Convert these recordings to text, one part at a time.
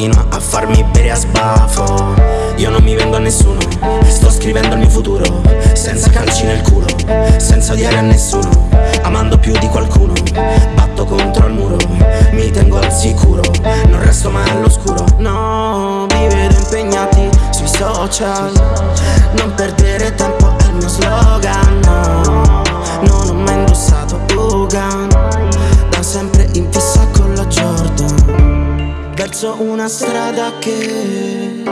continua a farmi bere a sbafo. Io non mi vendo a nessuno, sto scrivendo il mio futuro Senza calci nel culo, senza odiare a nessuno Amando più di qualcuno, batto contro il muro Mi tengo al sicuro, non resto mai all'oscuro. No, vi vedo impegnati sui social Non perdere una strada che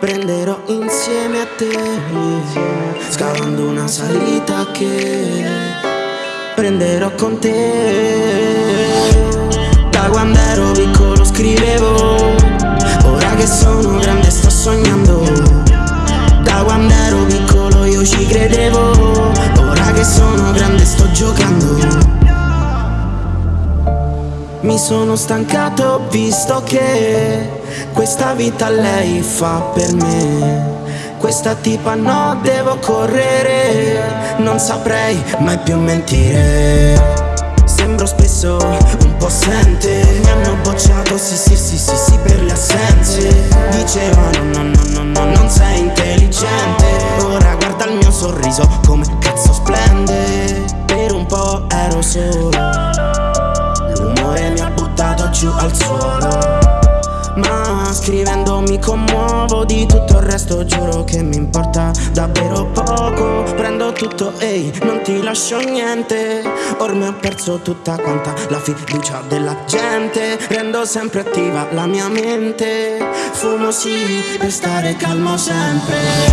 prenderò insieme a te. Scavando una salita che prenderò con te. Da quando ero piccolo scrivevo Ora che sono grande sto sognando. Da quando ero piccolo io ci credevo Ora che sono grande sto giocando mi sono stancato, visto che questa vita lei fa per me. Questa tipa no, devo correre, non saprei mai più mentire. Sembro spesso un po' assente Mi hanno bocciato, sì sì sì sì sì per le assenze Dicevano no no no no non sei intelligente Ora guarda il mio sorriso come cazzo splende Per un po' ero solo giù al suolo. Ma scrivendo mi commuovo di tutto il resto Giuro che mi importa davvero poco. Prendo tutto, ehi, non ti lascio niente. Ormai ho perso tutta quanta la fiducia della gente. Rendo sempre attiva la mia mente. Fumo sì per stare calmo sempre